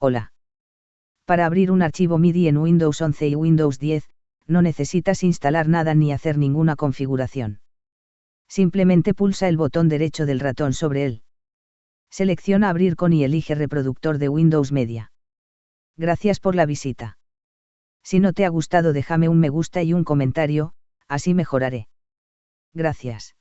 Hola. Para abrir un archivo MIDI en Windows 11 y Windows 10, no necesitas instalar nada ni hacer ninguna configuración. Simplemente pulsa el botón derecho del ratón sobre él. Selecciona Abrir con y elige Reproductor de Windows Media. Gracias por la visita. Si no te ha gustado déjame un me gusta y un comentario, así mejoraré. Gracias.